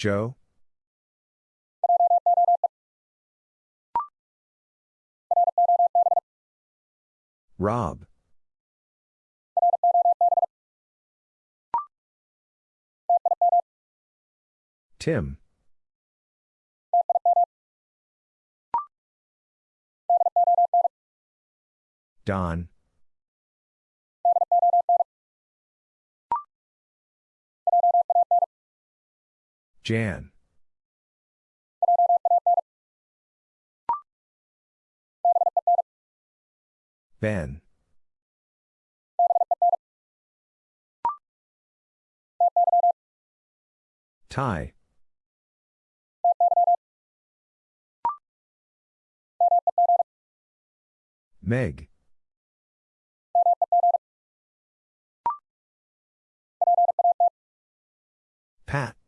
Joe? Rob? Tim? Don? Jan? Ben? Ty? Meg? Pat?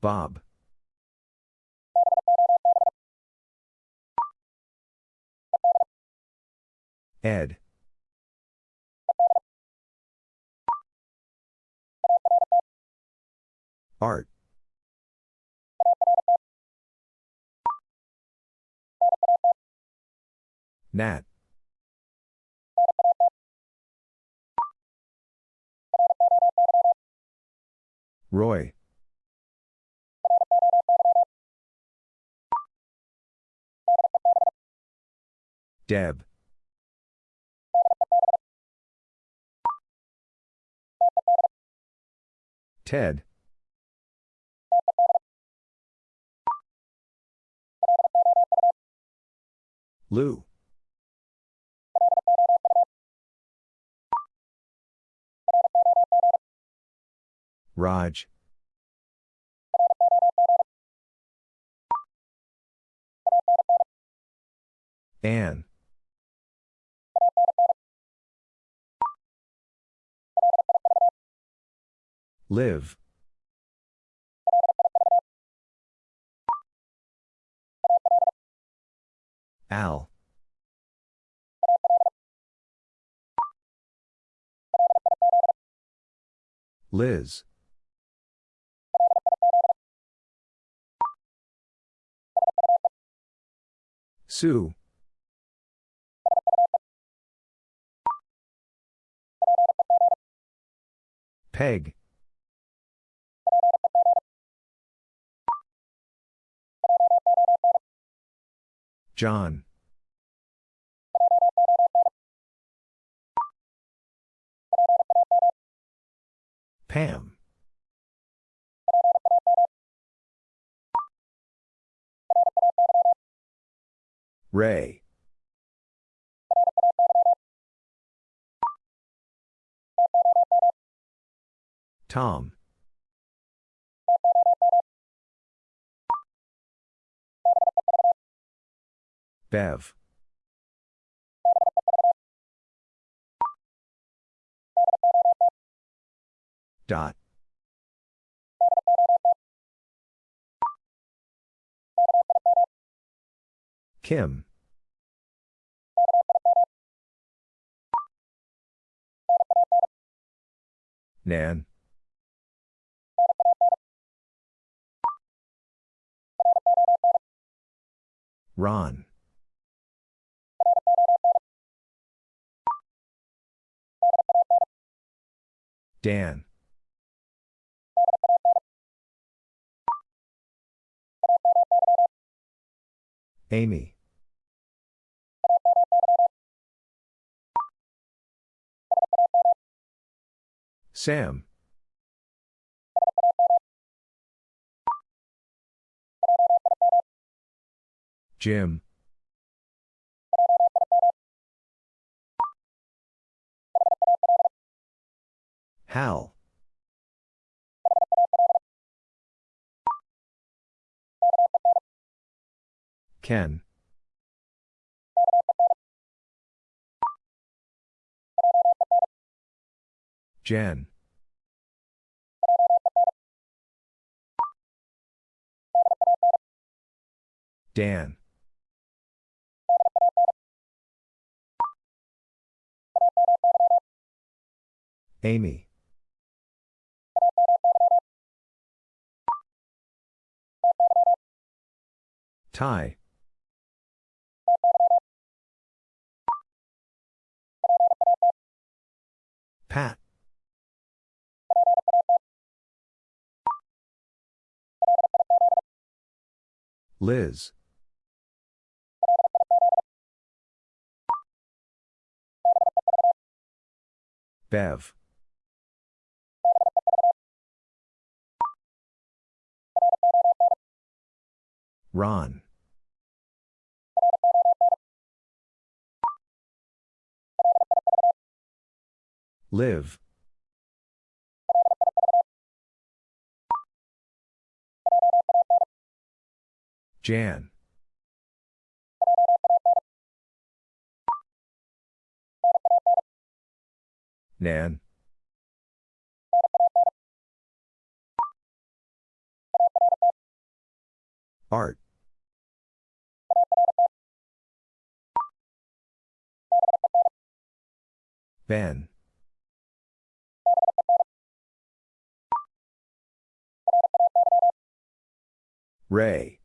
Bob? Ed? Art? Nat? Roy? Deb? Ted? Lou? Raj? Anne? Liv? Al? Liz? Sue? Peg? John? Pam? Ray? Tom? Bev? Dot? Kim? Nan? Ron? Dan? Amy? Sam? Jim? Hal? Ken? Jen? Dan? Amy. Ty. Pat. Liz. Bev. Ron. Liv. Jan. Nan. Art. Ben. Ray.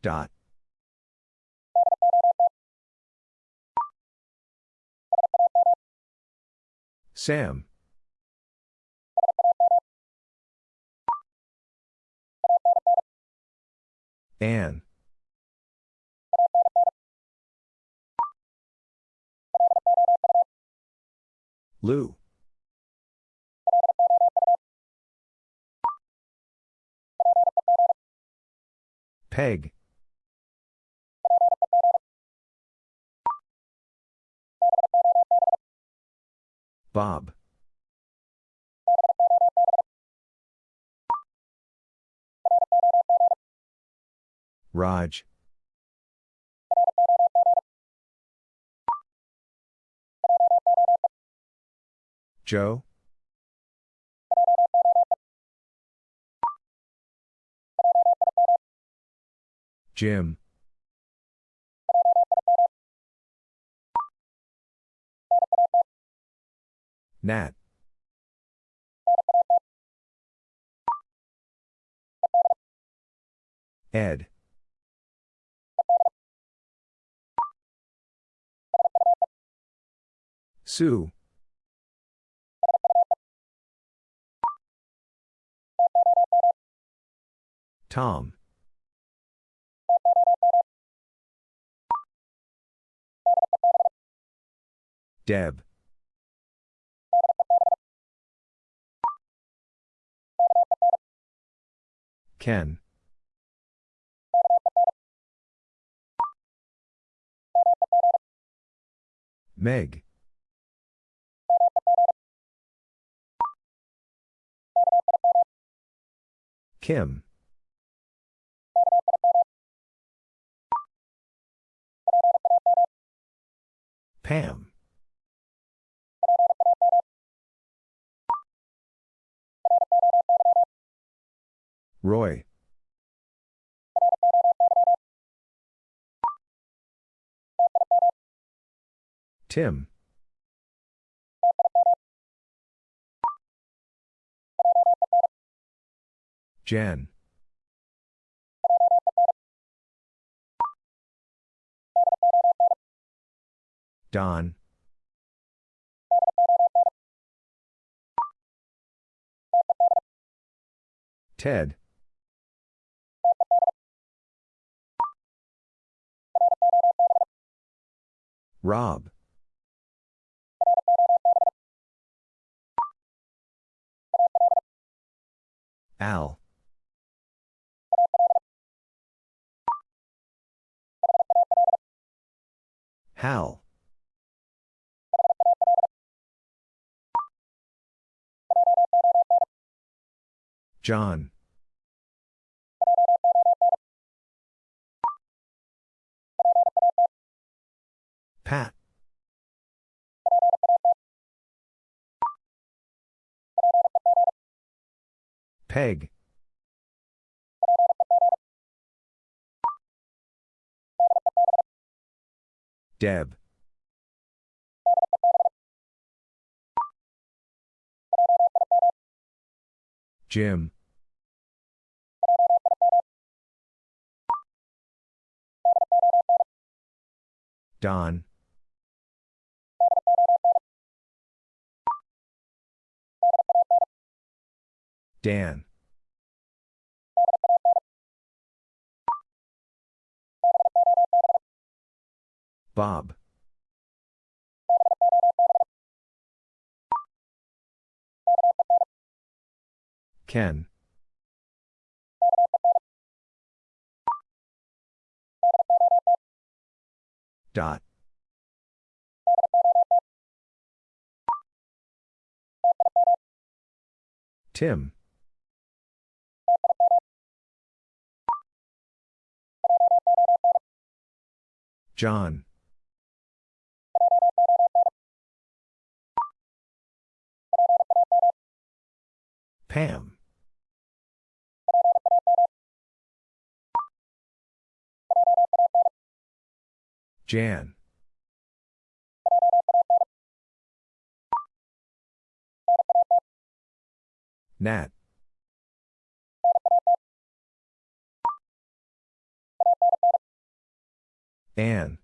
Dot. Sam. Anne. Lou. Peg. Bob. Raj. Joe. Jim. Nat. Ed. Sue. Tom. Deb. Ken. Meg. Kim. Pam. Roy. Tim. Jan. Don. Ted. Rob. Al. Hal. John. Pat. Peg. Deb. Jim. Don. Dan. Bob. Ken. Dot. Tim. John. Pam. Jan. Nat. Anne.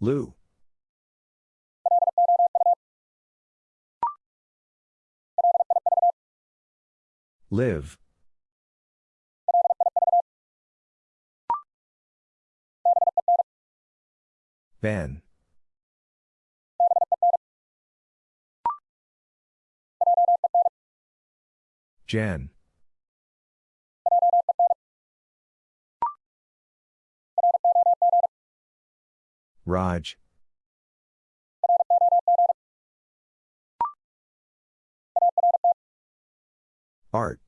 Lou. Liv. Ben. Jen. Raj. Art.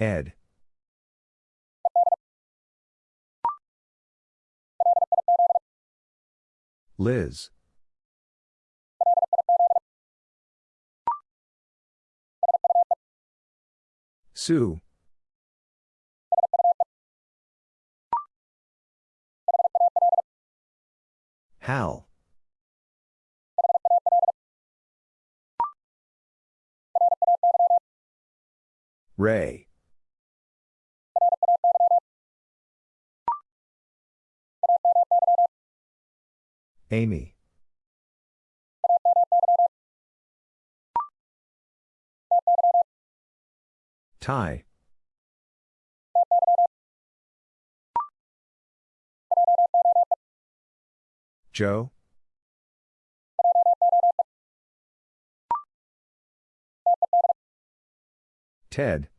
Ed. Liz. Sue. Hal. Ray. Amy. Ty. Joe. Ted.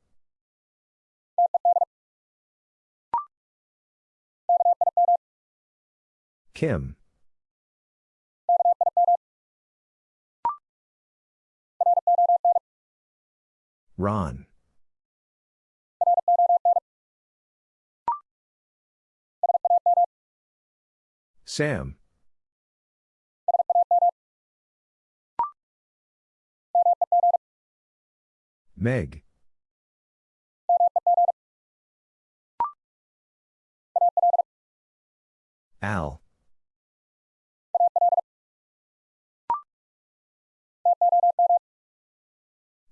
Kim. Ron. Sam. Meg. Al.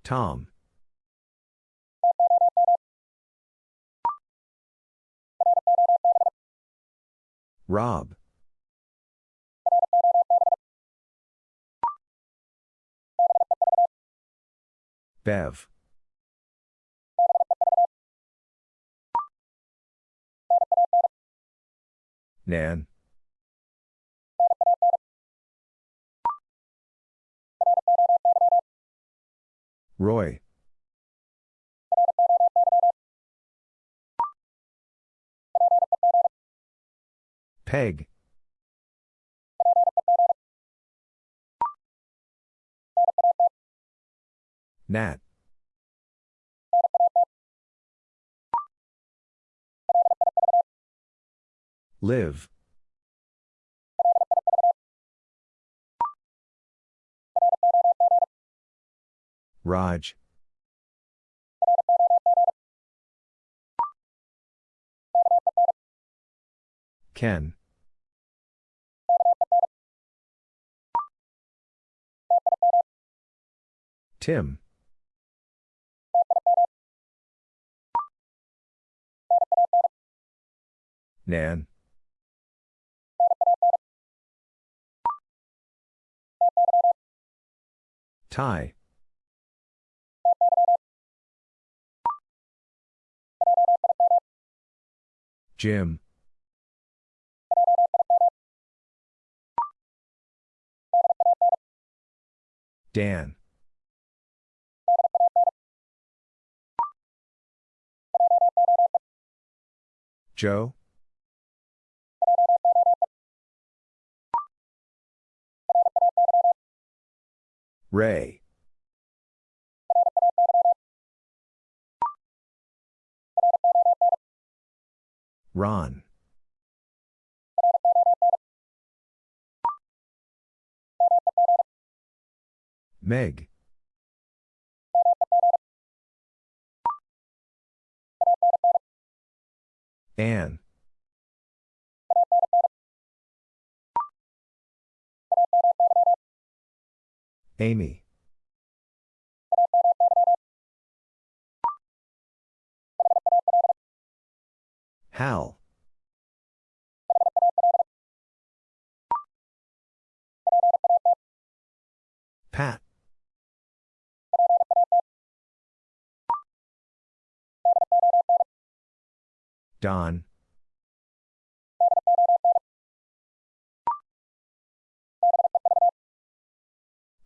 Tom. Rob. Bev. Nan. Roy. Peg. Nat. Liv. Raj. Ken. Tim. Nan. Ty. Jim. Dan. Joe? Ray. Ron. Meg. Anne. Amy. Hal. Pat. Don.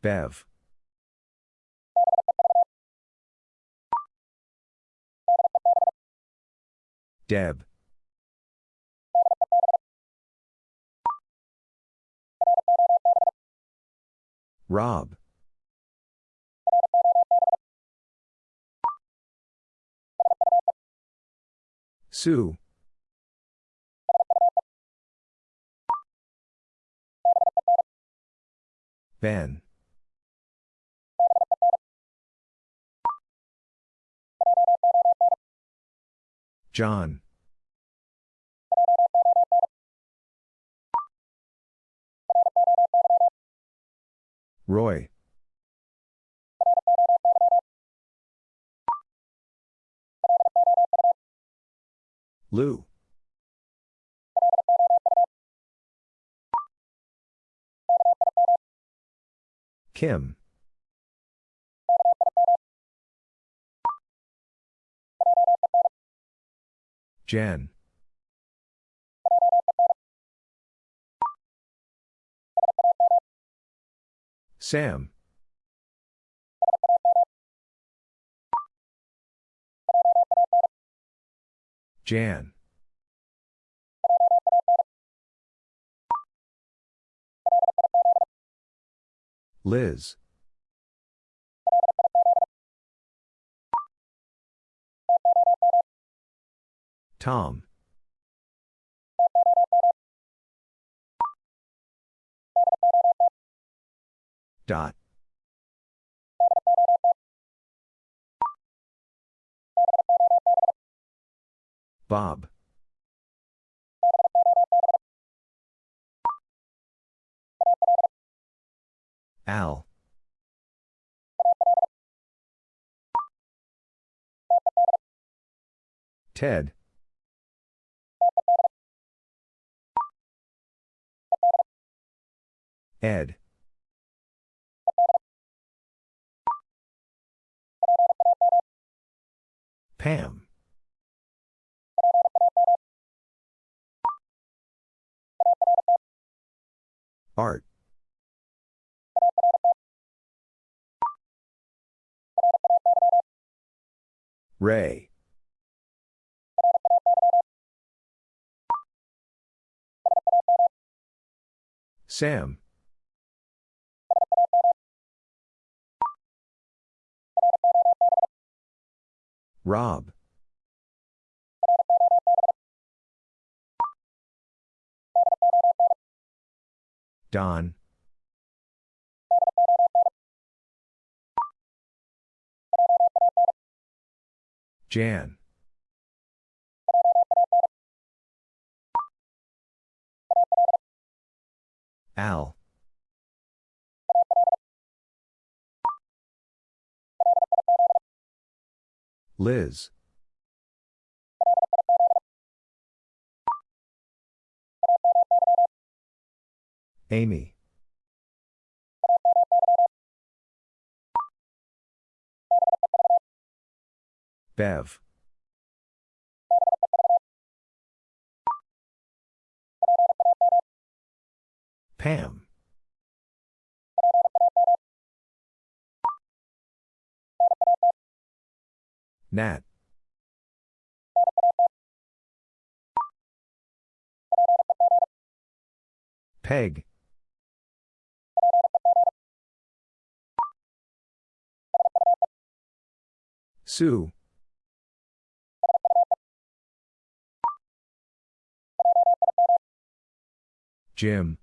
Bev. Deb. Rob. Sue. Ben. John. Roy. Lou. Kim. Jen. Sam. Jan. Liz. Tom. Dot. Bob. Al. Ted. Ed. Pam. Art. Ray. Sam. Rob. Don. Jan. Al. Liz. Amy. Bev. Pam. Nat. Peg. Sue. Jim.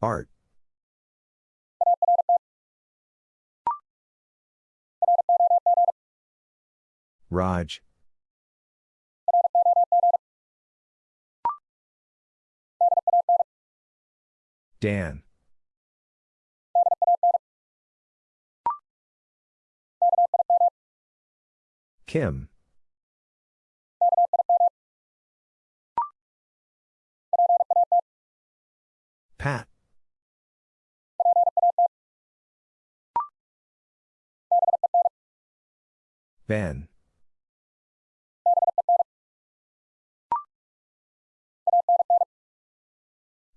Art. Raj. Dan. Kim. Pat. Ben.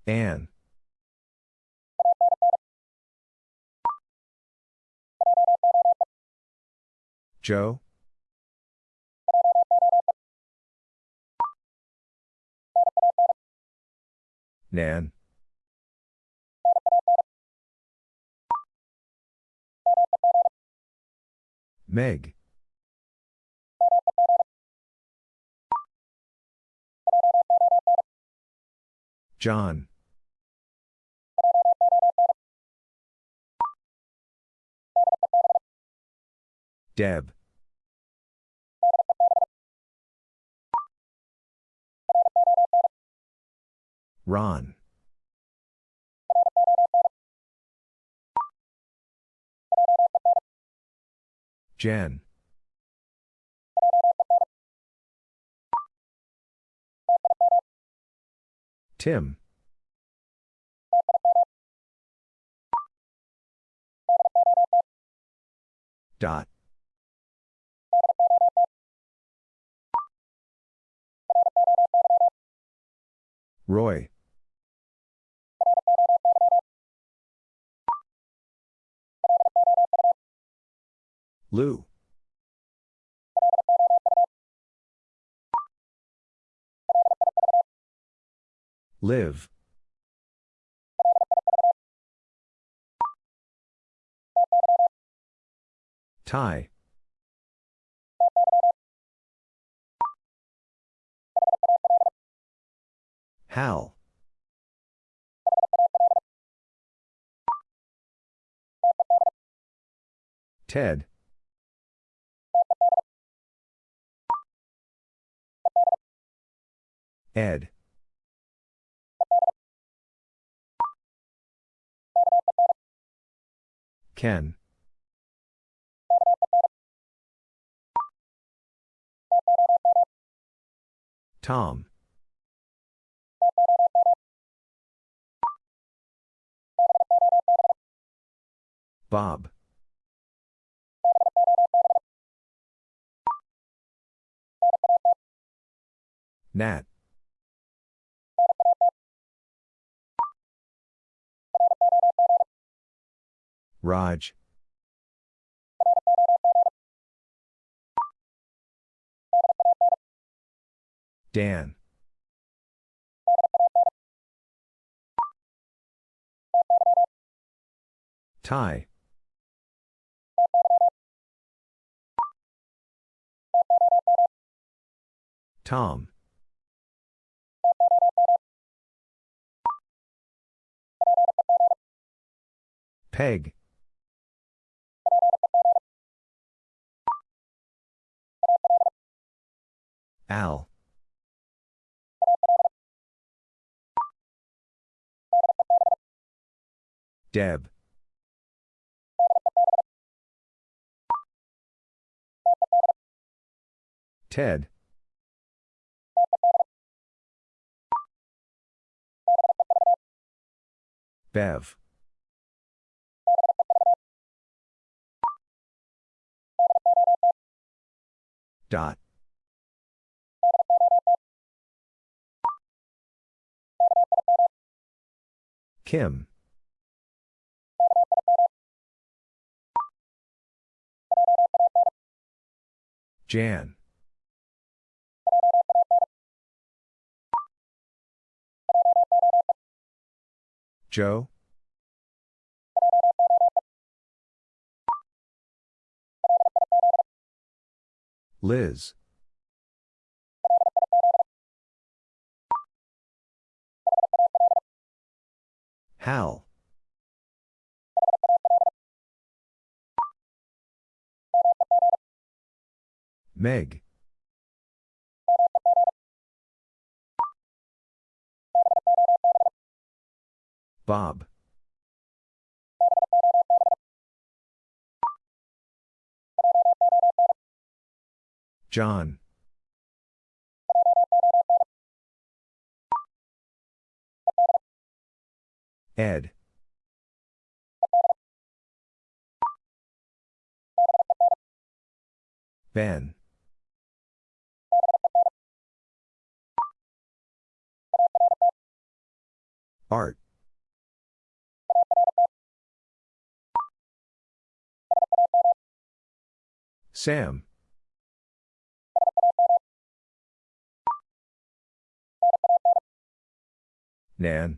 Anne. Joe? Nan. Meg. John. Deb. Ron. Jen. Tim. Dot. Roy. Lou. Liv. Ty. Hal. Ted. Ed. Ken. Tom. Bob. Nat. Raj. Dan. Ty. Tom. Peg. Al. Deb. Ted. Bev. Dot. Kim. Jan. Joe? Liz. Hal. Meg. Bob. John. Ed. Ben. Art. Sam. Nan.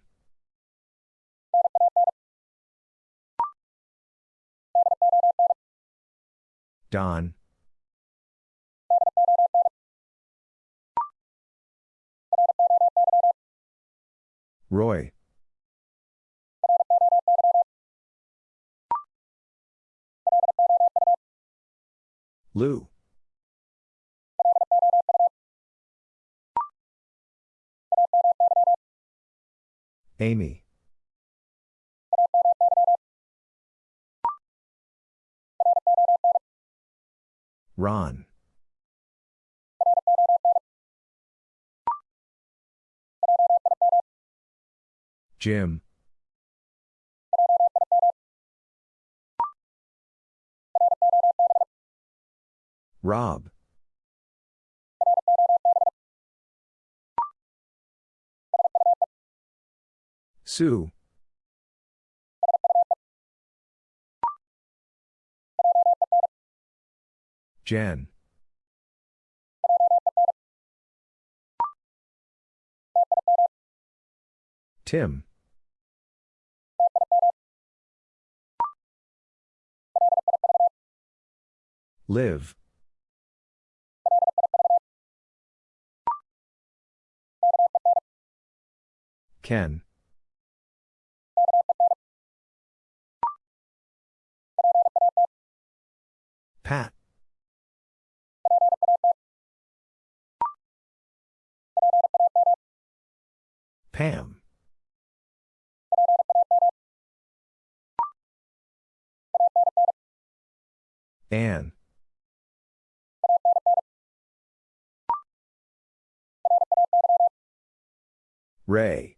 Don. Roy. Lou. Amy. Ron. Jim. Rob. Sue. Jen. Tim. Liv. Ken. Pat. Pam. Anne. Ray.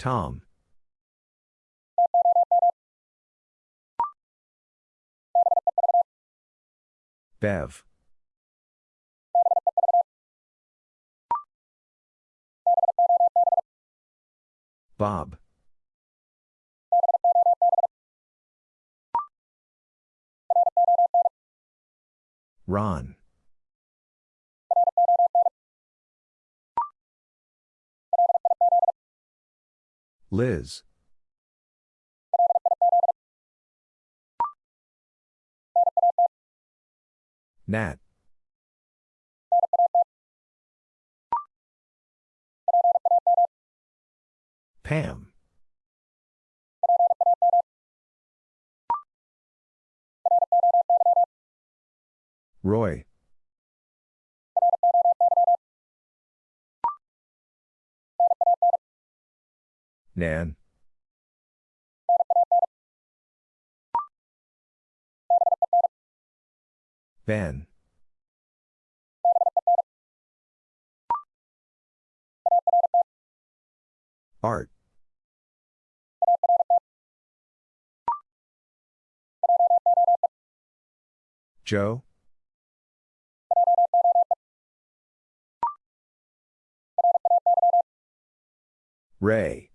Tom. Bev. Bob. Ron. Liz. Nat. Pam. Roy. Nan. Ben. Art. Joe? Ray.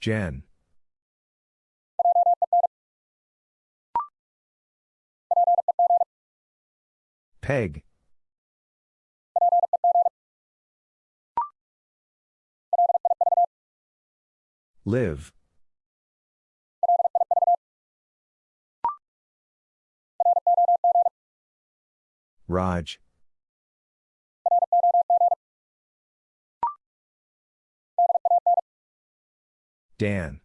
Jen. Peg. Liv. Raj. Dan.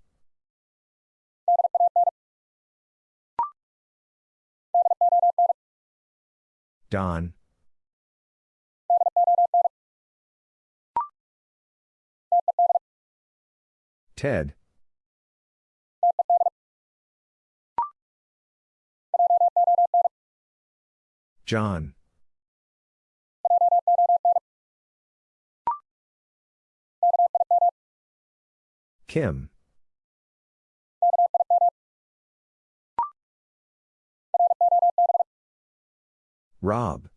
Don. Ted. John. Kim. Rob.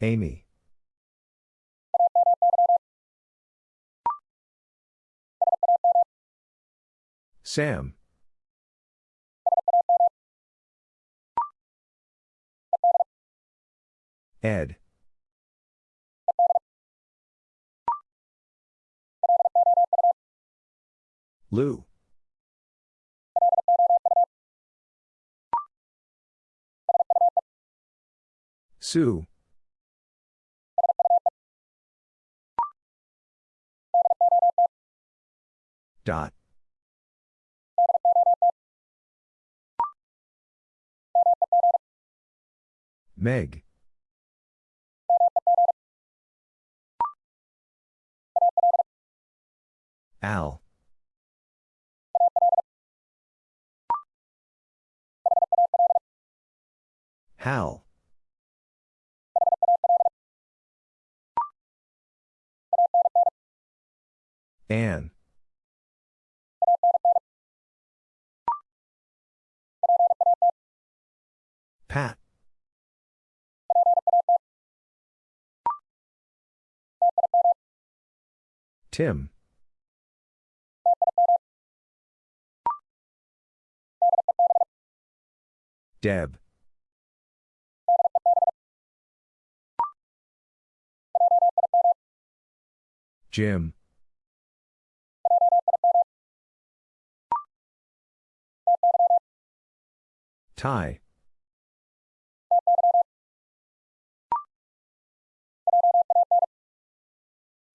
Amy. Sam. Ed. Lou. Sue. Dot. Meg. Al. Hal. Anne. Pat. Tim. Deb. Jim. Ty.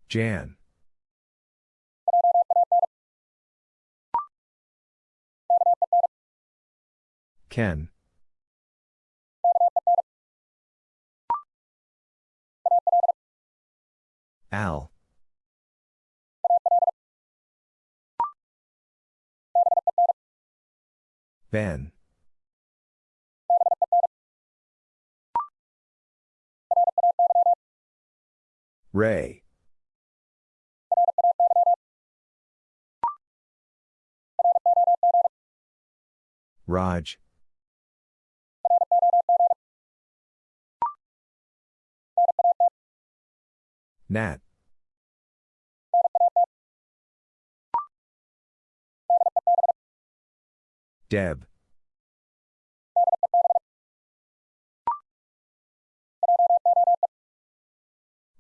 Jan. Ken. Al. Ben. Ray. Raj. Nat. Deb.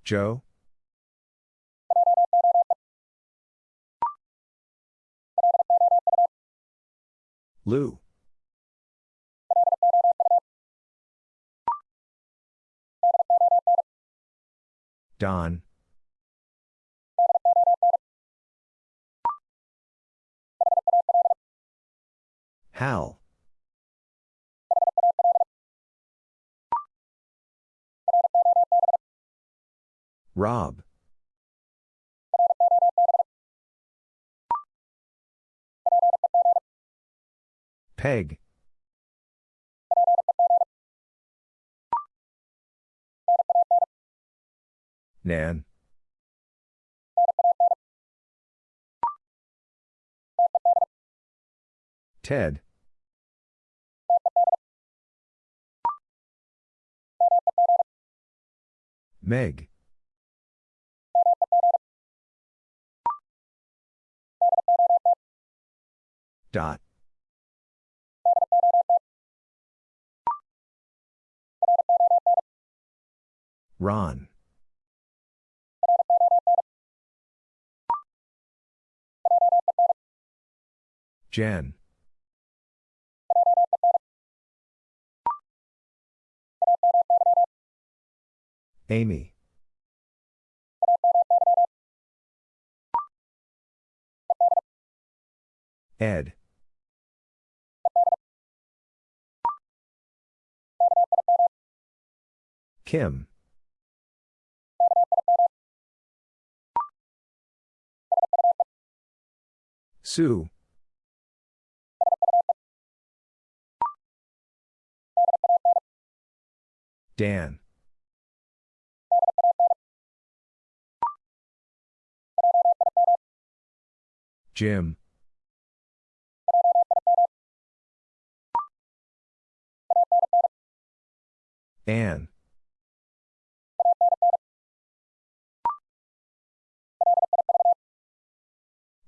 Joe? Lou. Don. Hal. Rob. Peg. Nan. Ted. Meg. Dot. Ron. Jen. Amy. Ed. Kim. Sue. Dan. Jim. Anne.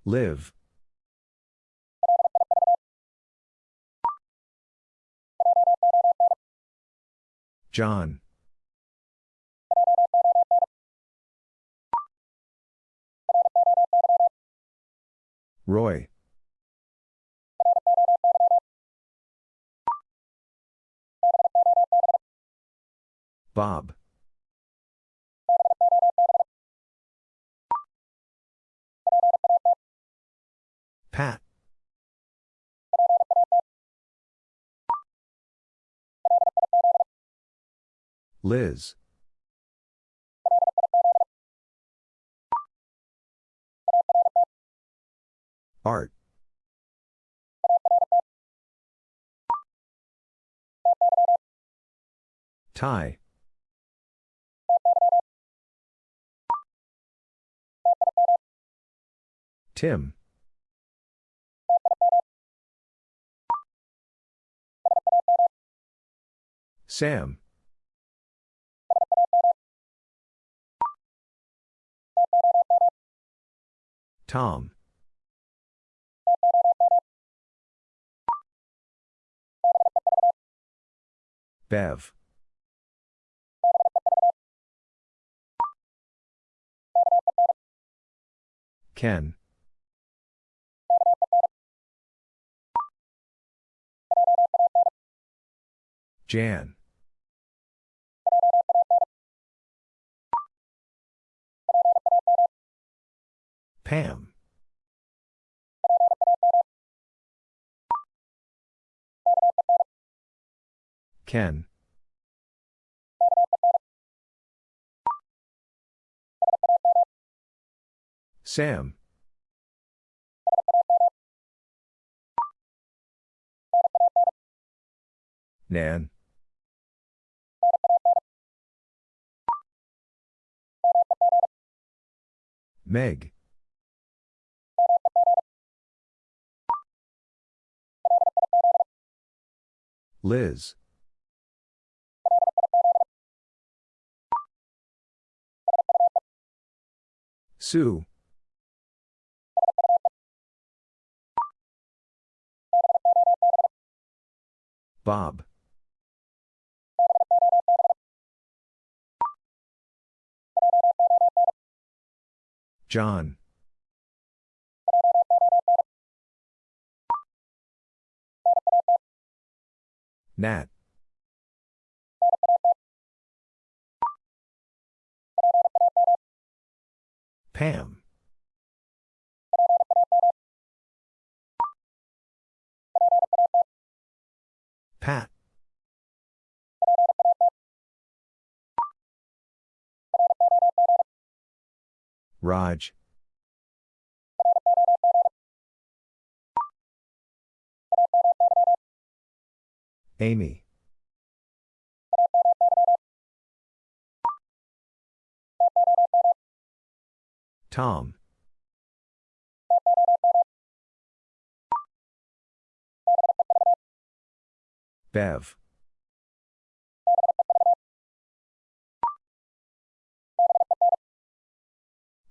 Liv. John. Roy. Bob. Pat. Liz. Art. Ty. Tim. Sam. Tom. Bev. Ken. Jan. Pam. Ken. Sam. Nan. Meg. Liz. Sue. Bob. John. Nat. Pam. Pat. Raj. Amy. Tom. Bev.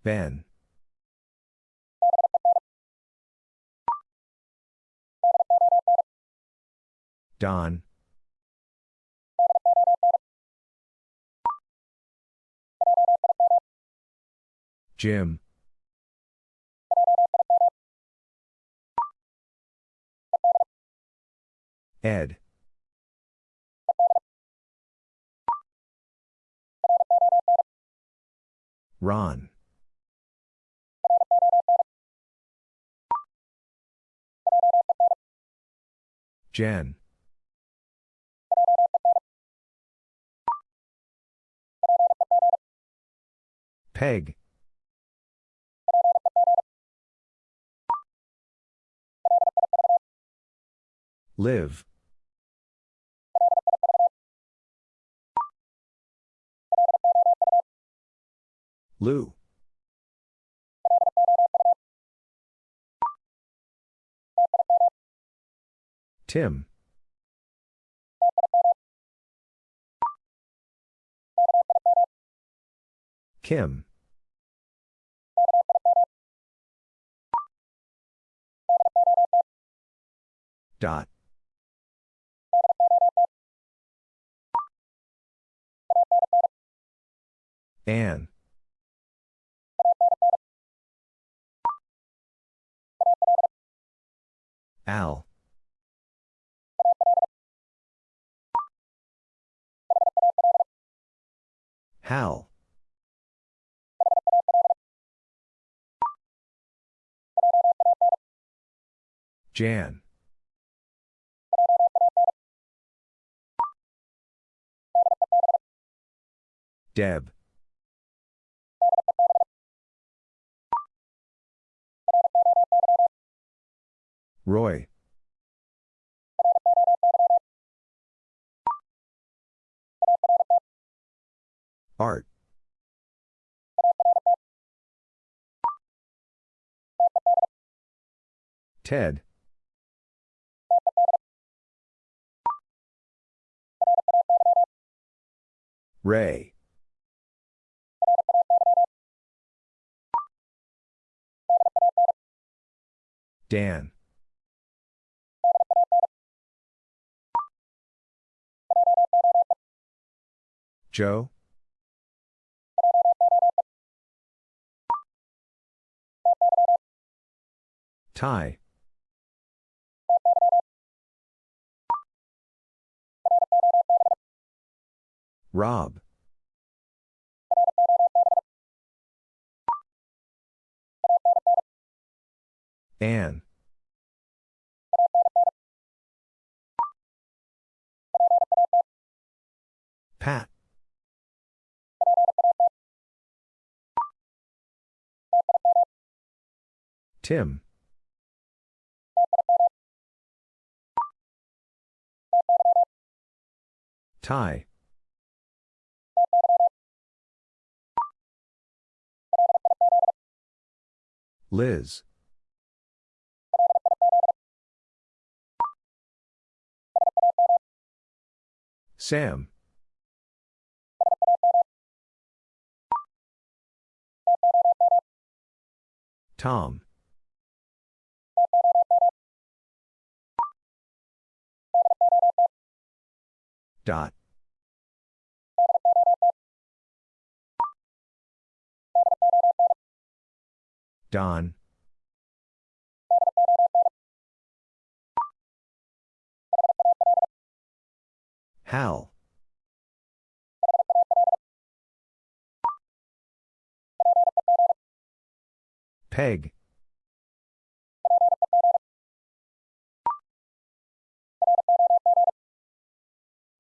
Ben. Don. Jim. Ed. Ron. Jen. Peg. Liv. Lou. Tim. Kim. Dot. Anne. Al. Hal. Jan. Deb. Roy. Art. Ted. Ray. Dan. Joe. Ty. Rob. Anne. Pat. Tim. Ty. Liz. Sam. Tom. Dot. Don. Hal. Peg.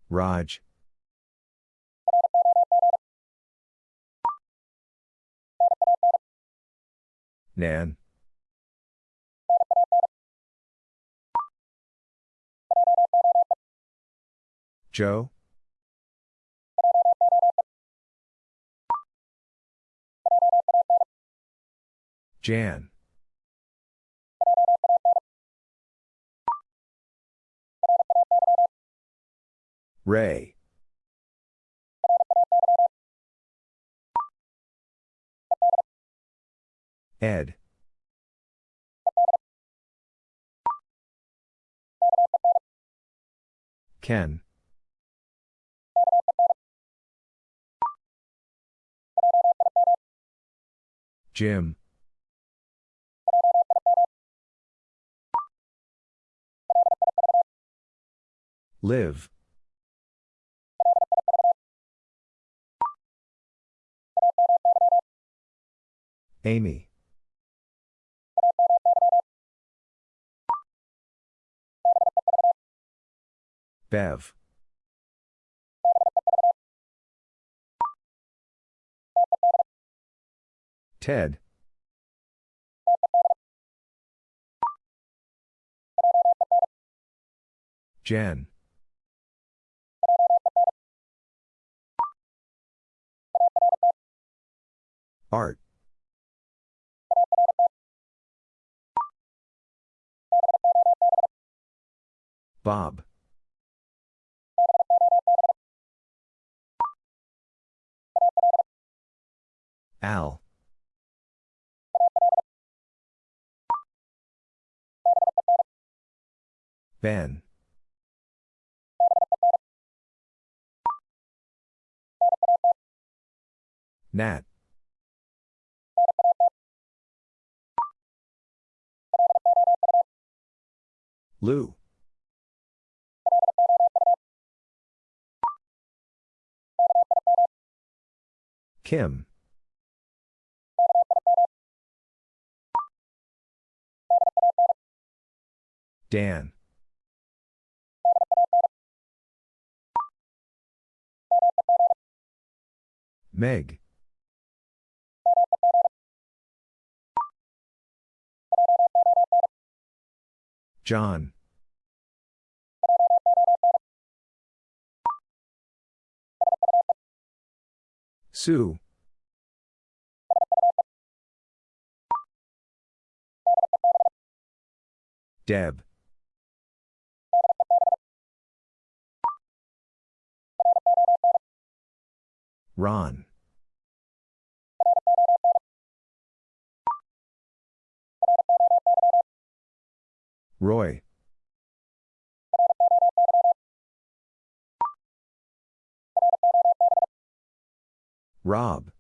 Raj. Nan. Joe? Jan. Ray. Ed. Ken. Jim. Liv. Amy. Bev. Ted. Jen. Art. Bob. Al. Ben. Nat. Lou. Kim. Dan. Meg. John. Sue. Deb. Ron. Roy. Rob.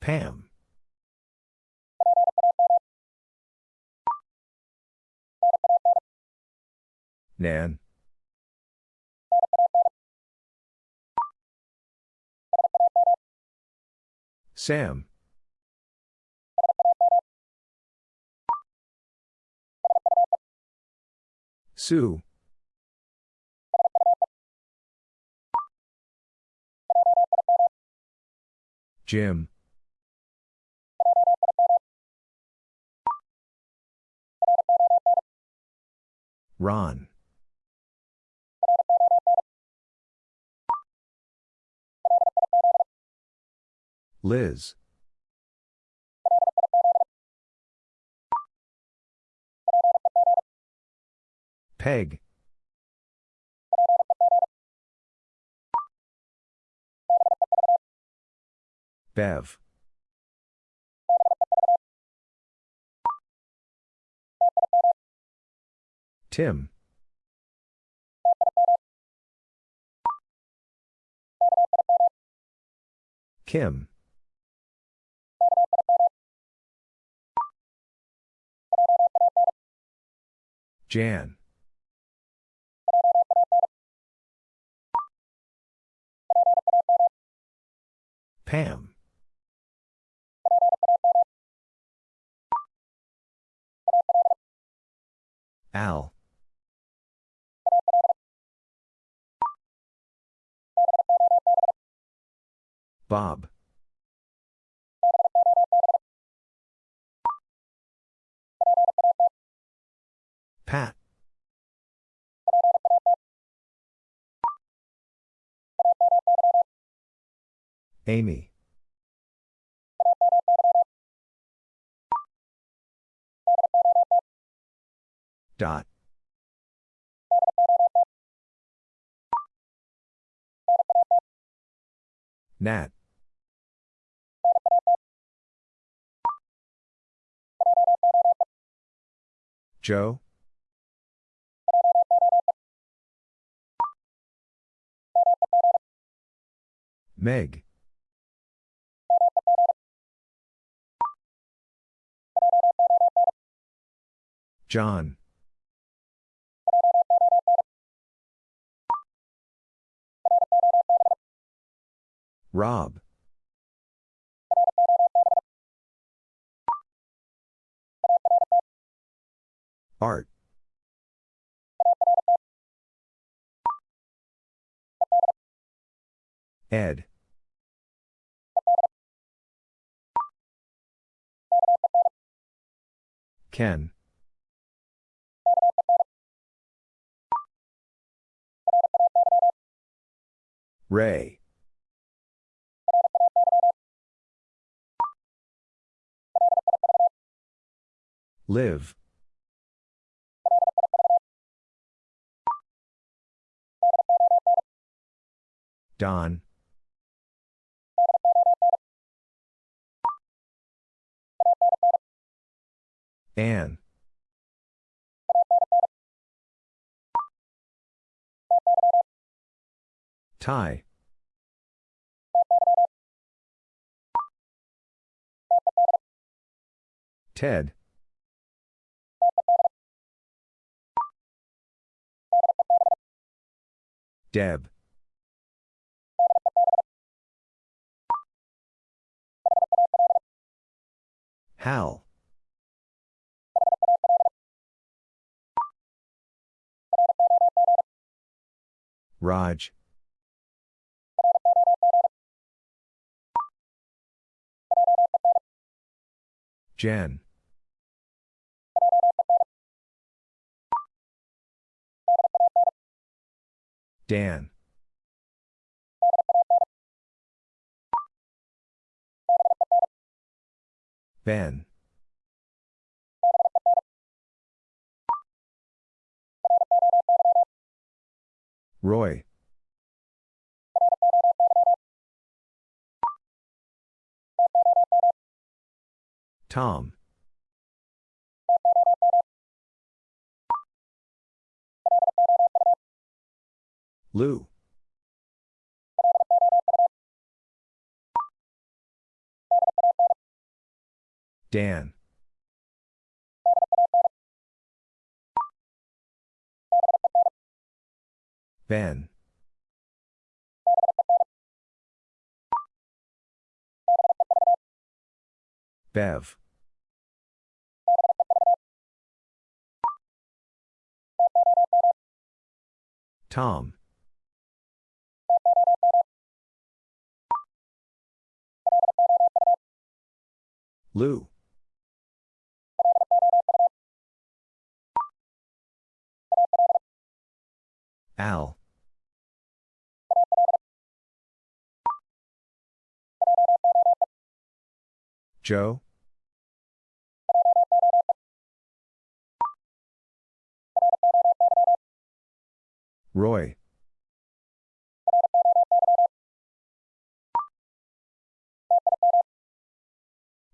Pam. Nan. Sam. Sue. Jim. Ron. Liz. Peg. Bev. Tim. Kim. Jan. Pam. Al. Bob. Pat. Amy. Dot. Nat. Joe? Meg. John. Rob. Art. Ed. Ken. Ray. Liv. Don. Anne. Ty. Ted. Deb. Hal. Raj. Jen. Dan. Ben. Roy. Tom. Lou. Dan. Ben. Bev. Tom. Lou. Al. Joe? Roy.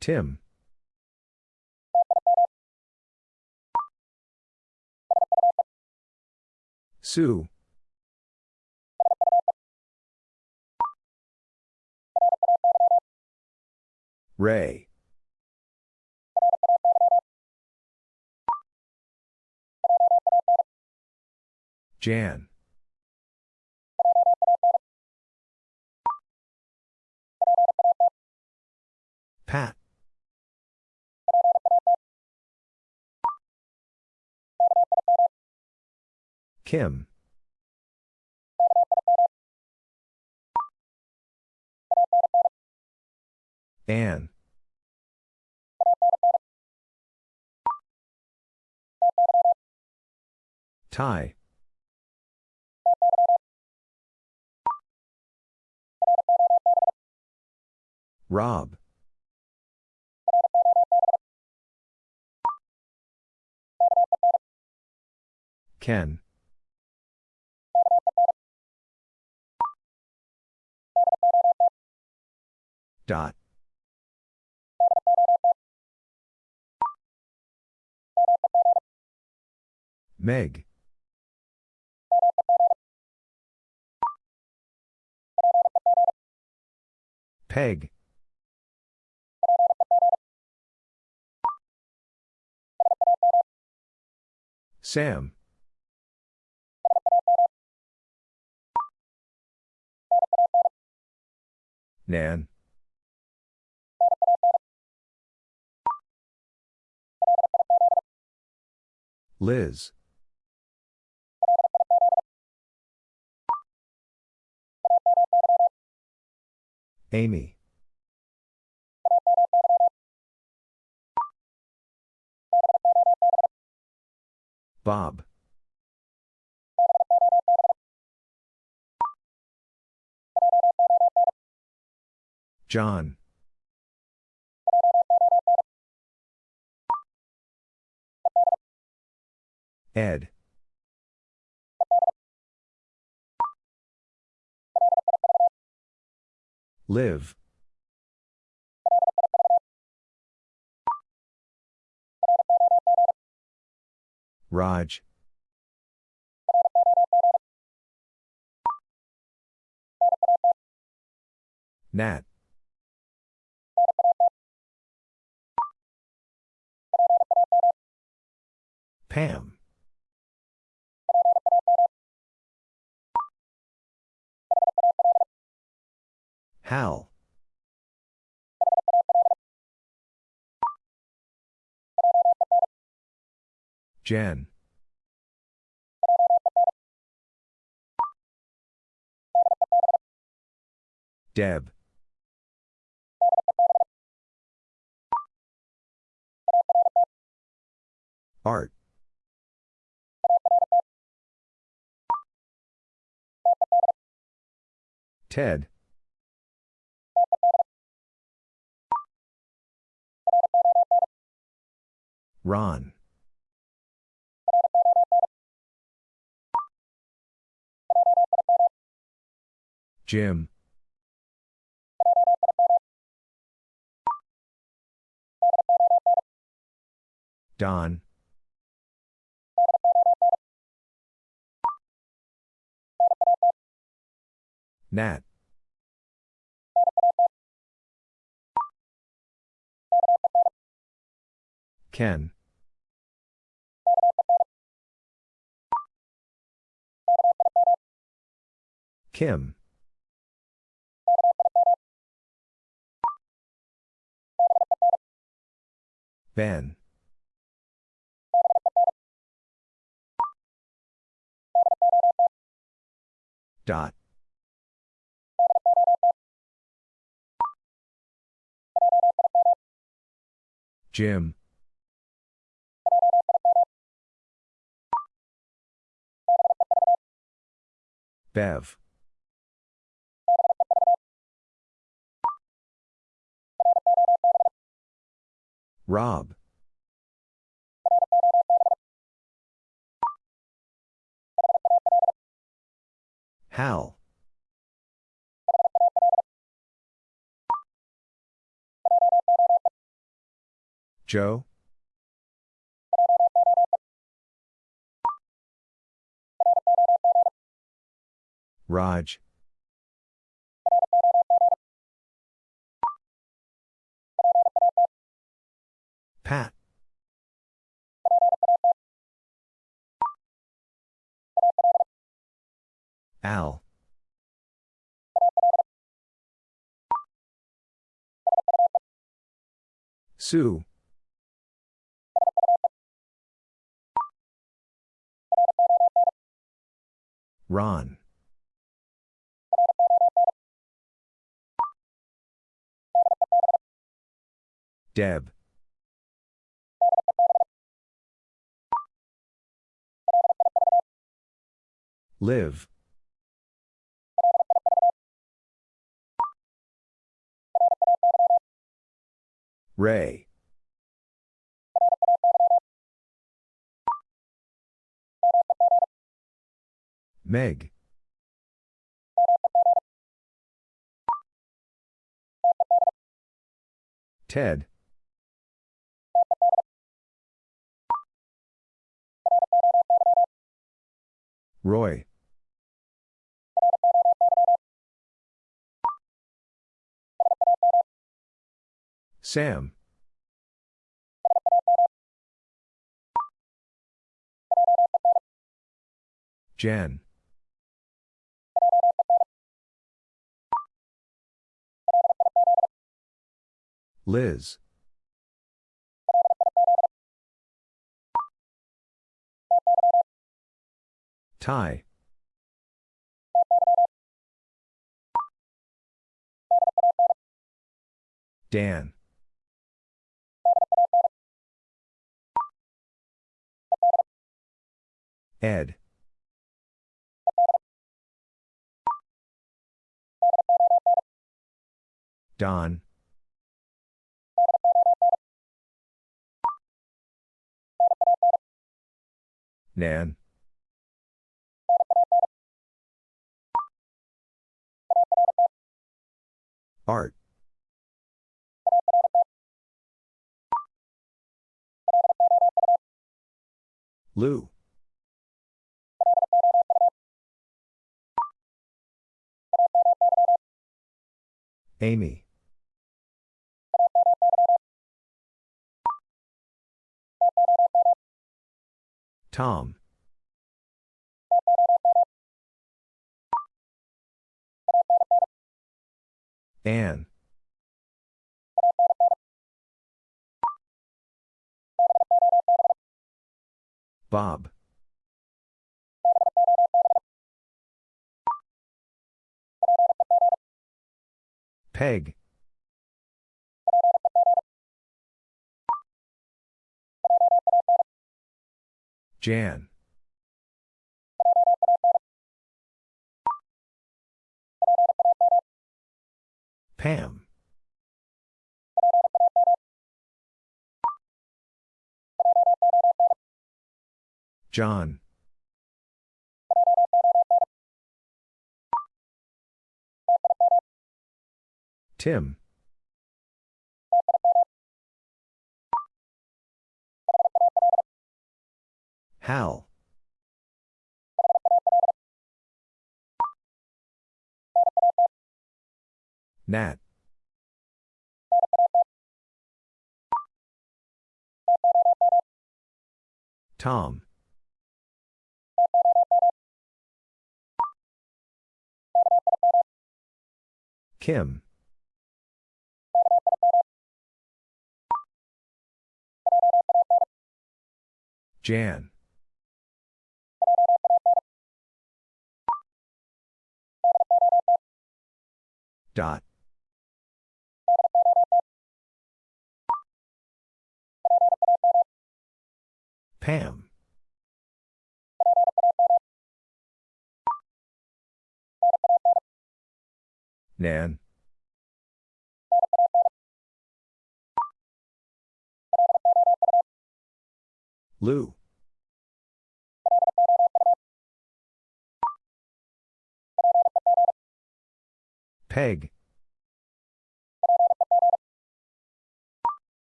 Tim. Sue. Ray. Jan. Pat. Kim. Ann. Ty. Rob. Ken. Dot. Meg. Peg. Sam. Nan. Liz. Amy. Bob. John. Ed. Liv. Raj. Nat. Pam. Hal. Jen. Deb. Art. Ted. Ron. Jim. Don. Nat. Ken. Kim. Ben. Dot. Jim. Bev. Rob. Hal. Joe. Raj. Pat. Al. Sue. Ron. Deb. Liv. Ray. Meg. Ted. Roy. Sam. Jen. Liz. Ty. Dan. Ed. Don. Nan. Art. Lou. Amy. Tom. Anne. Bob. Peg. Jan. Pam. John. Tim. Hal. Nat. Tom. Kim. Jan. Dot. Pam. Nan. Lou. Peg.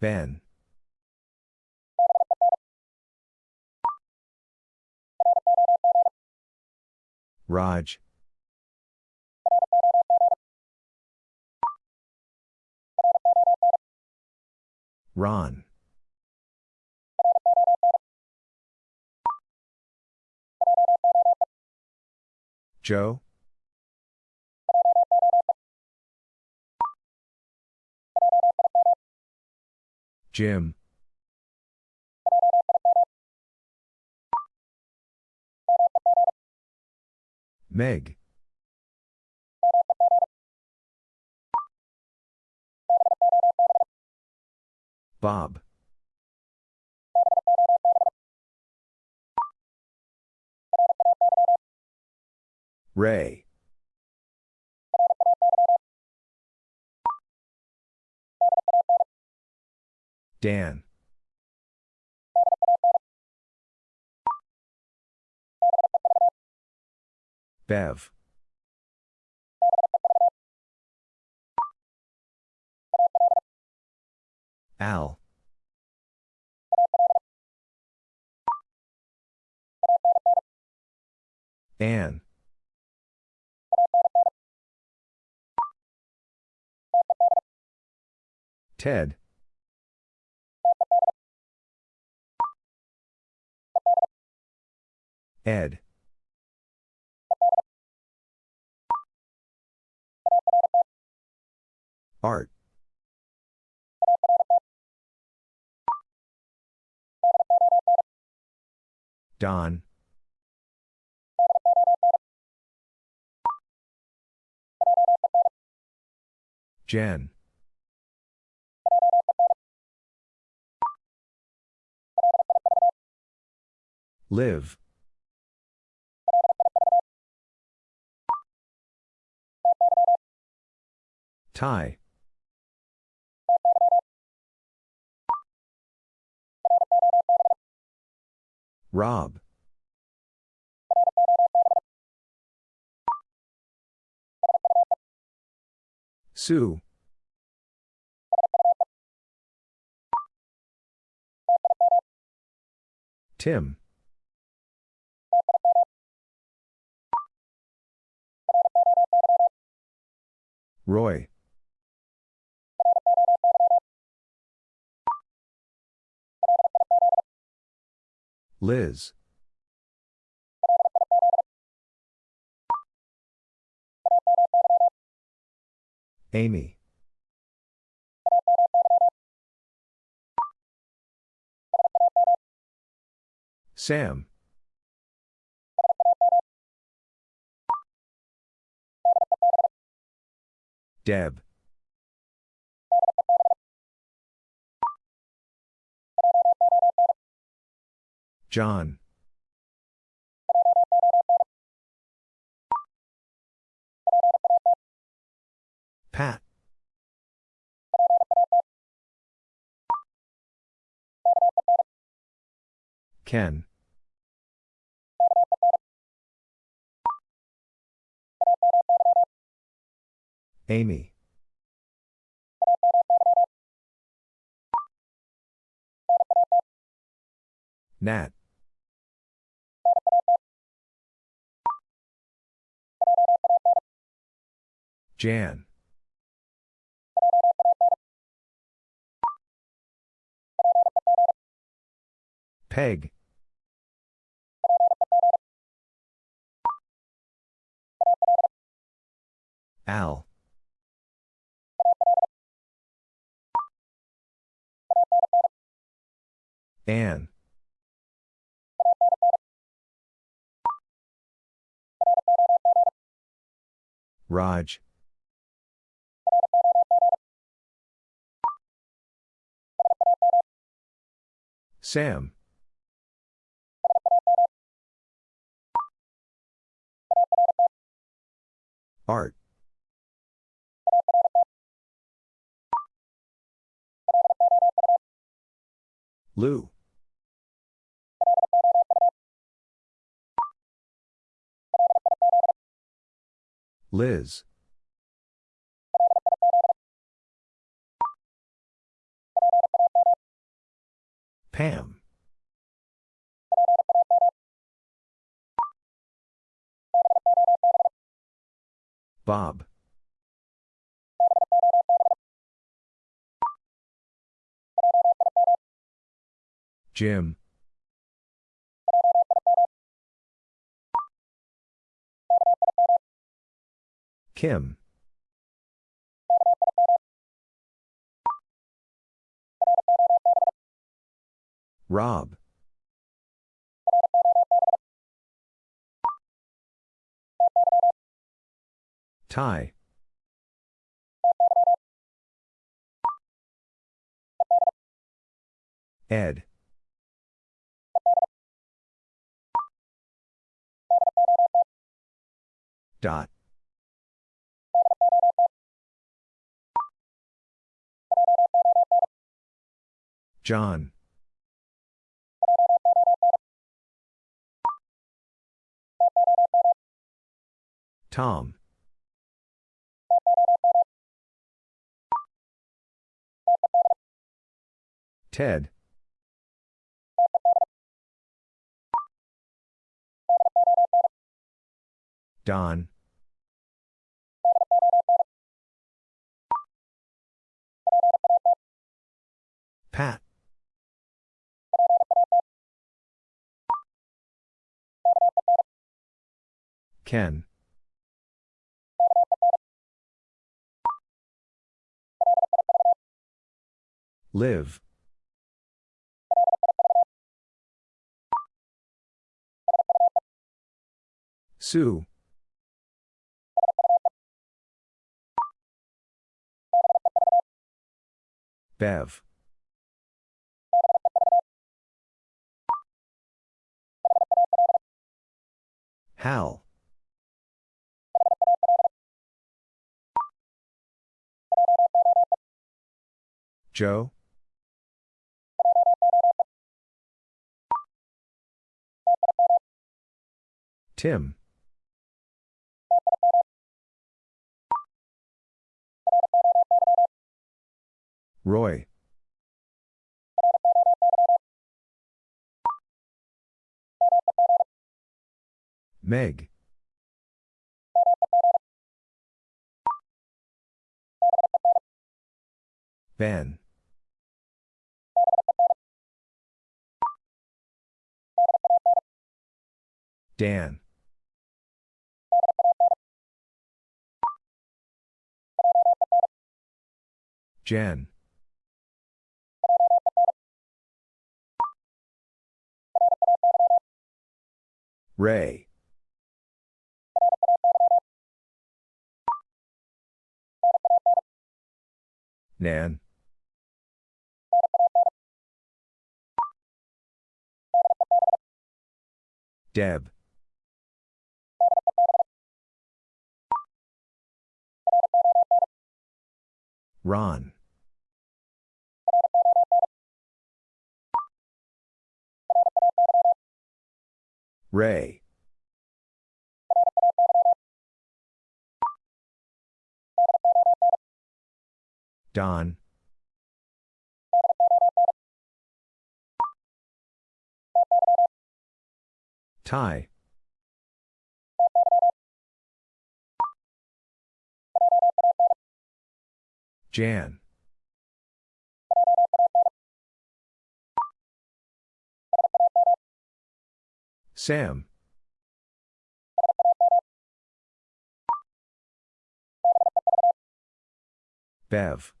Ben. Raj. Ron. Joe? Jim? Meg? Bob? Ray? Dan? Bev? Al? Ann? Ted? Ed? Art? Don? Jen? Liv? Ty? Rob? Sue? Tim? Roy? Liz? Amy? Sam? Deb? John? Pat? Ken? Amy? Nat? Jan? Peg? Al? Ann? Raj? Sam? Art? Lou? Liz? Pam? Bob? Jim? Kim. Rob. Ty. Ed. Dot. John. Tom. Ted. Don. Pat. Ken. Liv. Sue. Bev. Hal. Joe. Tim. Roy. Meg. Ben. Dan. Jen. Ray. Nan. Deb. Ron. Ray. Don. Ty. Jan. Sam. Bev.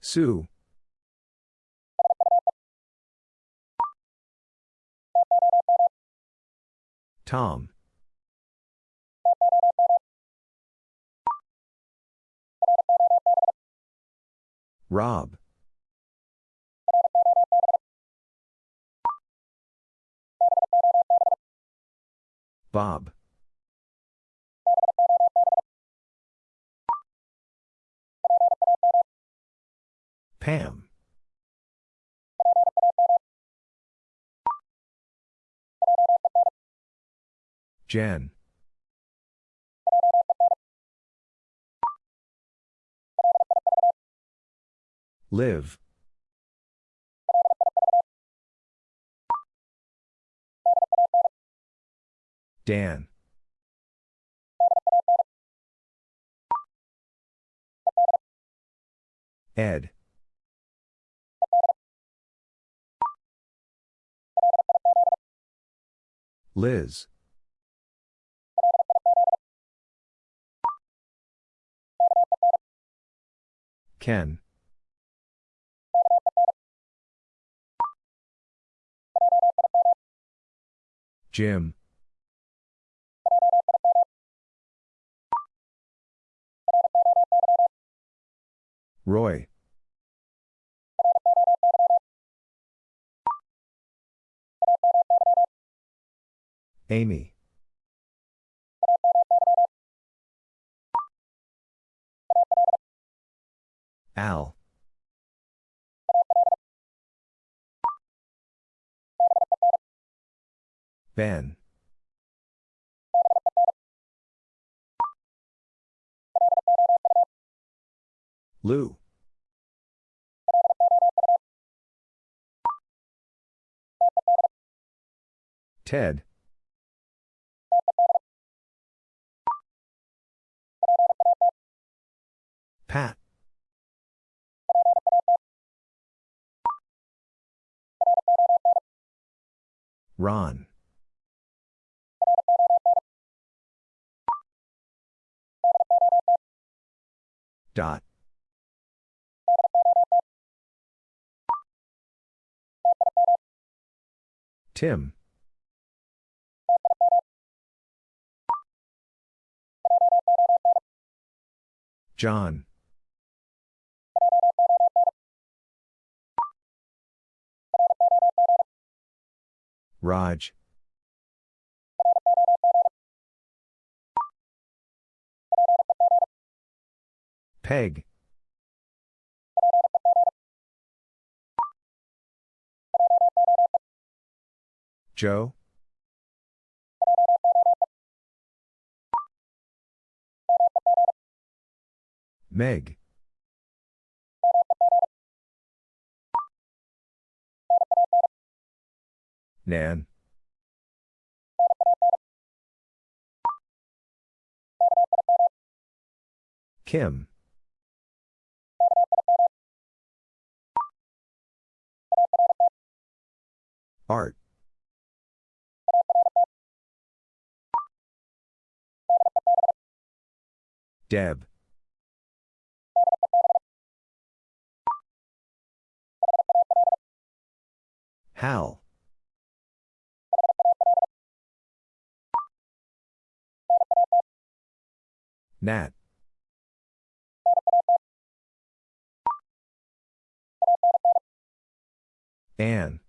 Sue. Tom. Rob. Bob. Pam. Jen. Liv. Dan. Ed. Liz. Ken. Jim. Roy. Amy. Al. Ben. Lou. Ted. Pat. Ron. Dot. Tim. John. Raj. Peg. Joe. Meg. Nan. Kim. Art. Deb. Hal. Nat. Anne.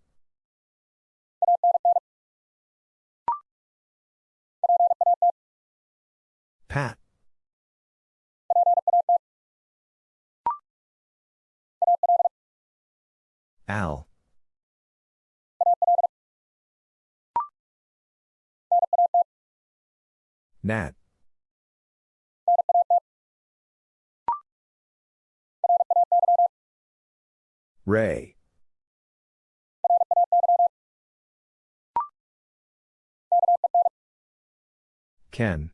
Pat. Al. Nat. Ray. Ken.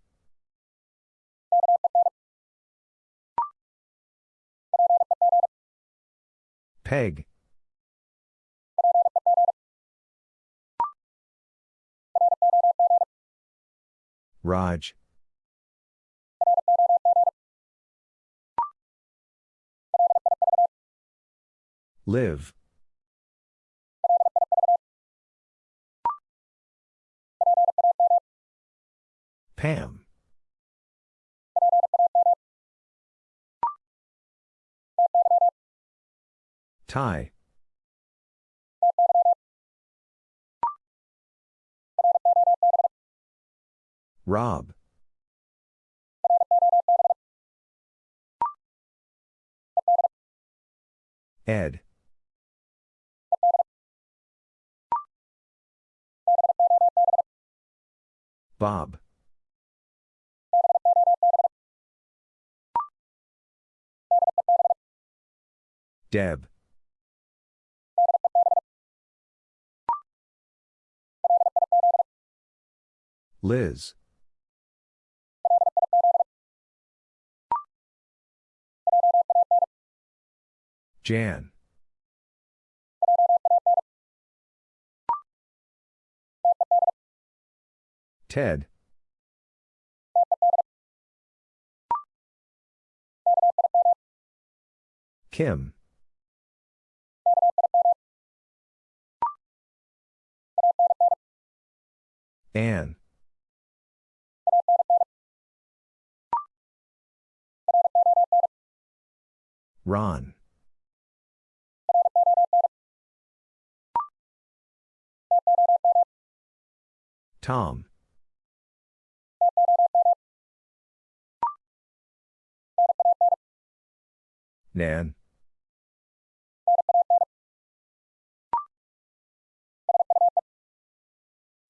Peg. Raj. Liv. Pam. Ty. Rob. Ed. Bob. Deb. Liz. Jan. Ted. Kim. Ann. Ron. Tom. Nan.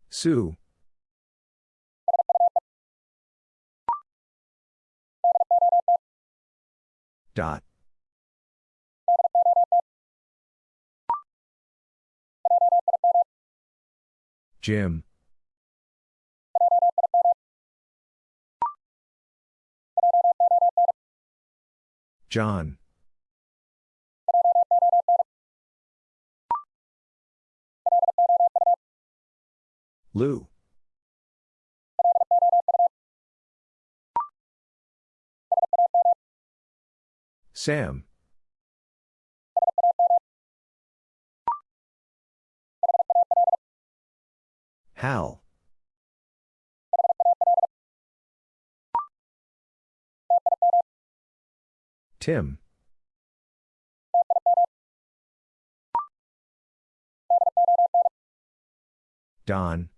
Sue. Dot. Jim. John. Lou. Sam. Hal. Tim. Don.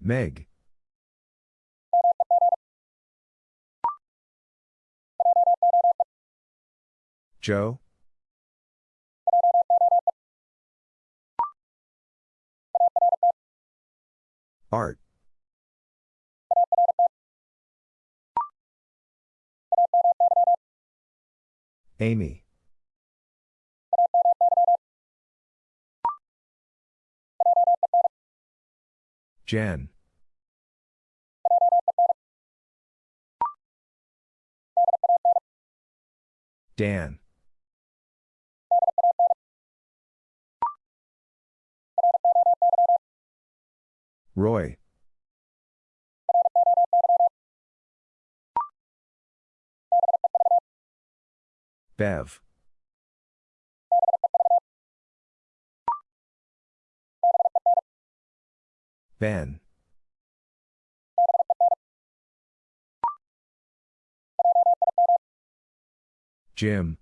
Meg. Joe. Art. Amy. Jen. Dan. Roy. Bev. Ben. Jim.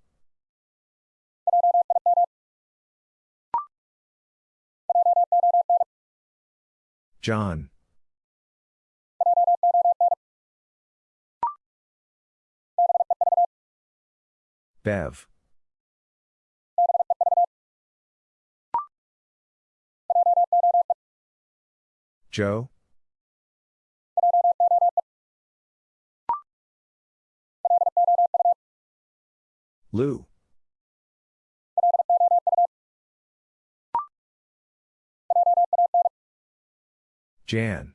John. Bev. Joe. Lou. Jan.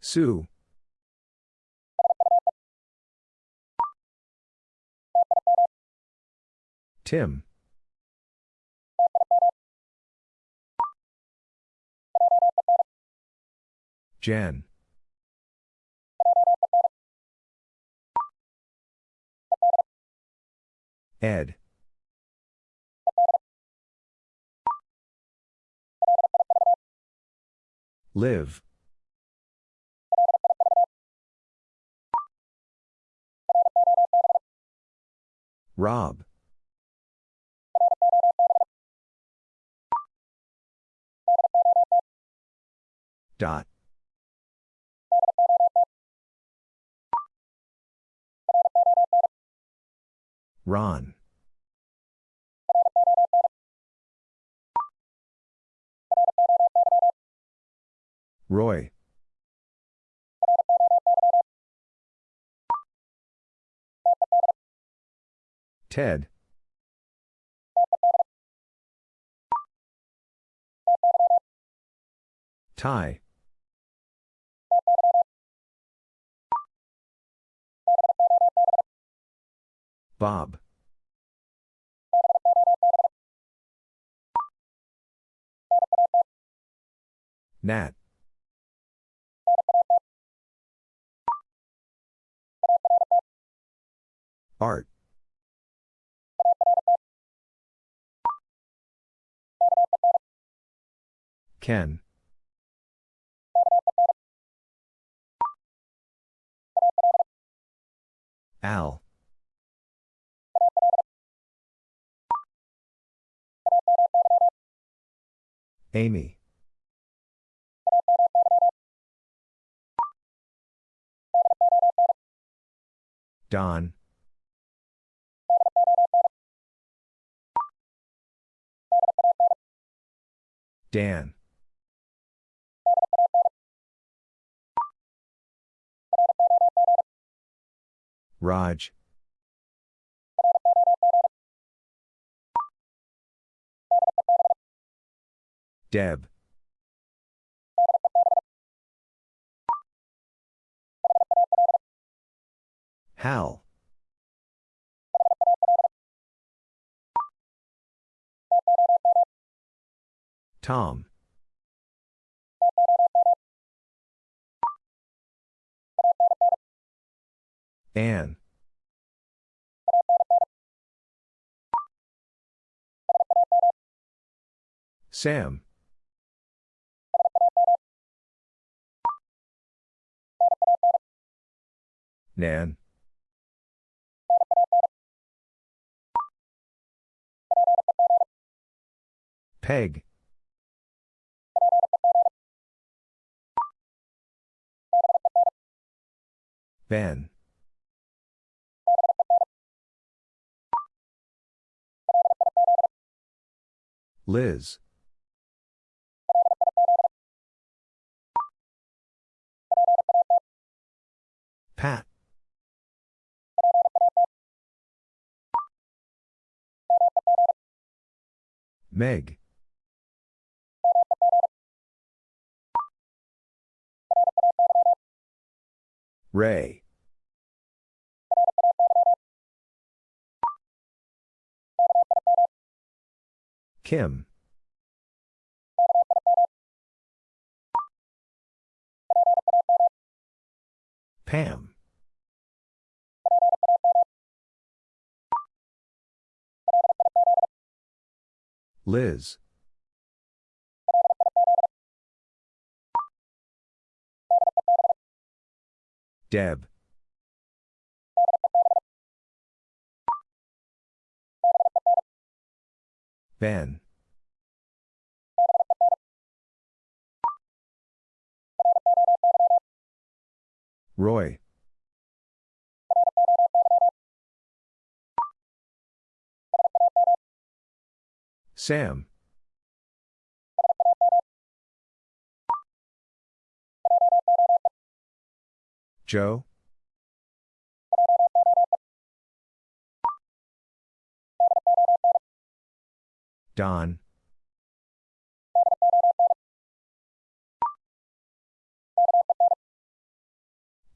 Sue. Tim. Jen. Ed. Liv. Rob. Dot. Ron. Roy. Ted. Ty. Bob. Nat. Art. Ken. Al. Amy. Don. Dan. Raj. Deb. Hal. Tom. Anne. Sam. Nan. Peg. Ben. Liz. Pat. Meg. Ray. Kim. Pam. Liz. Deb. Ben. Roy. Sam. Joe. Don.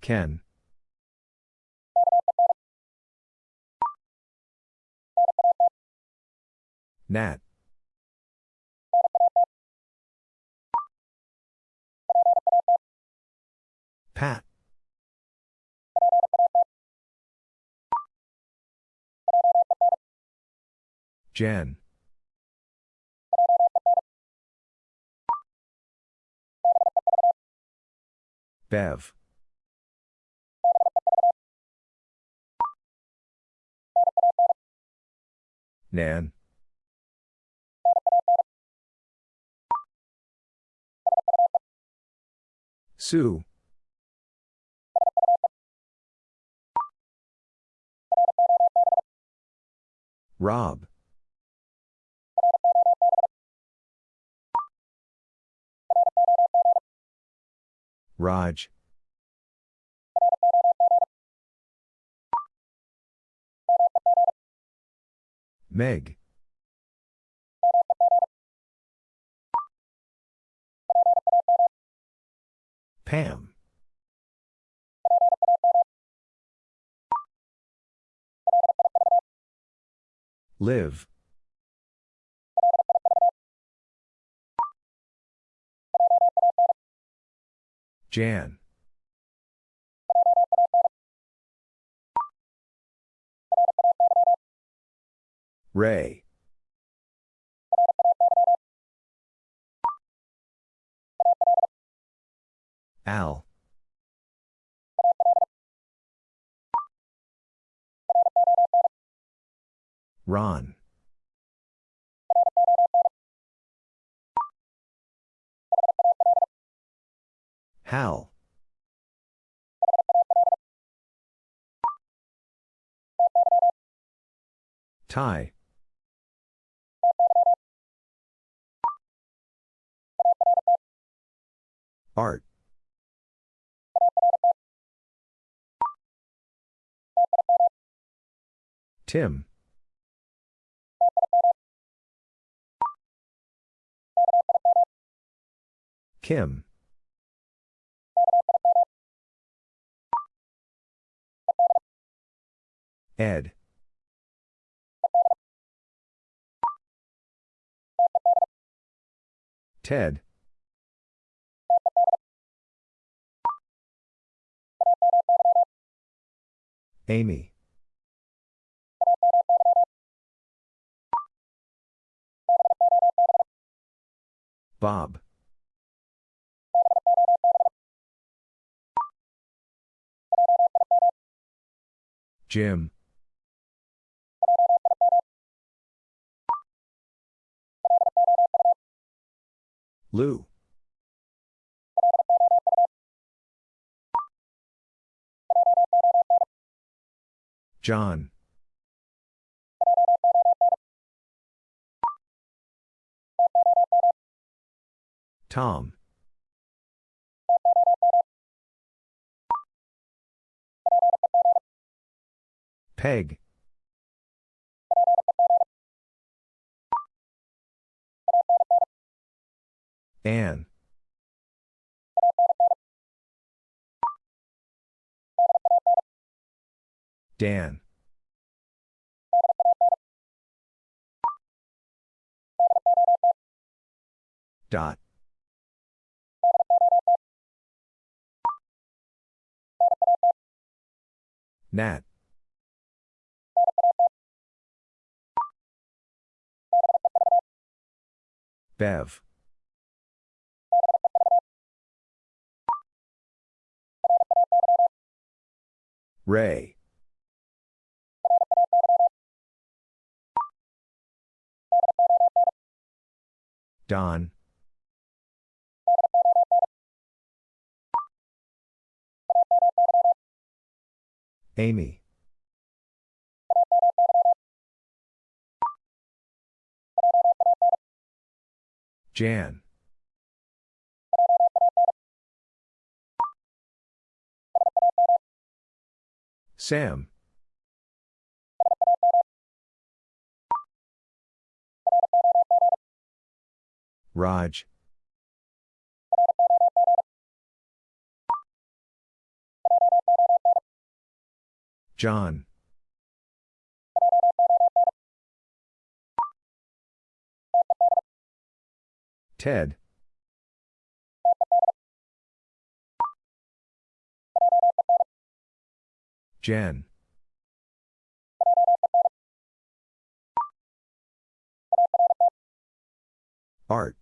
Ken. Nat. Pat. Jen. Bev. Nan. Sue. Rob. Raj. Meg. Pam. Liv. Jan. Ray. Al. Ron. Hal. Ty. Art. Tim. Kim. Ed. Ted. Amy. Bob. Jim. Lou. John. Tom. Peg. Anne. Dan. Dot. Nat. Bev. Ray. Don. Amy. Jan. Sam. Raj. John. Ted. Jen. Art.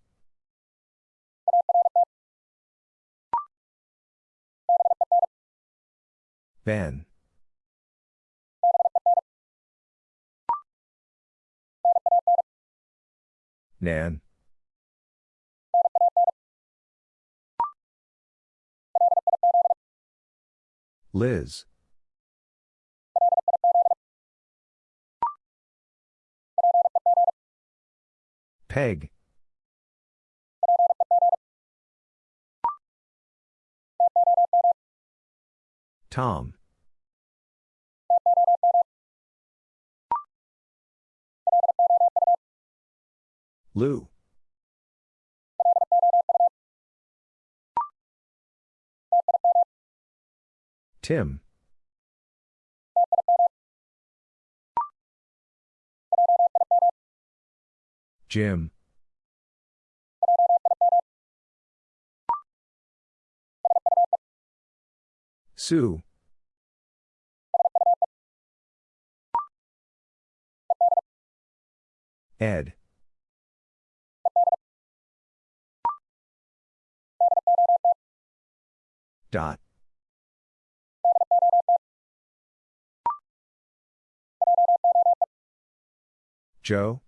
Ben. Nan. Liz. Peg. Tom. Lou. Tim. Jim. Sue. Ed. Dot. Joe?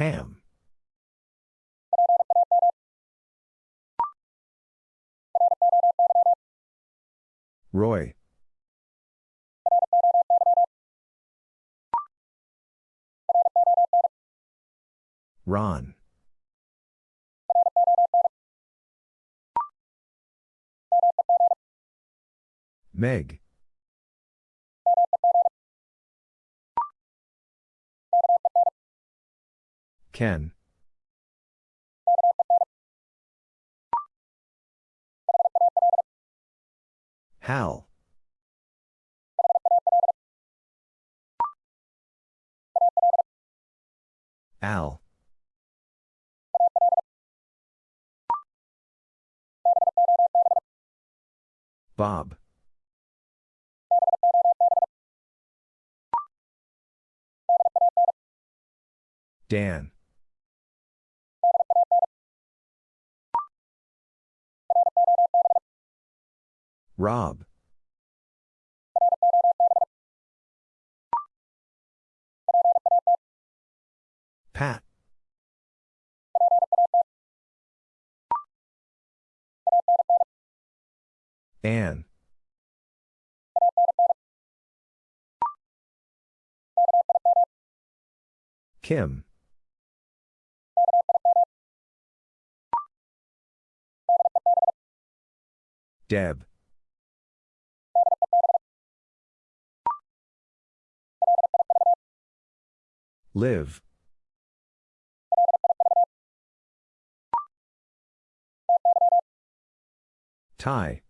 Pam. Roy. Ron. Meg. Ken. Hal. Al. Bob. Dan. Rob. Pat. Anne. Kim. Deb. Liv. Ty.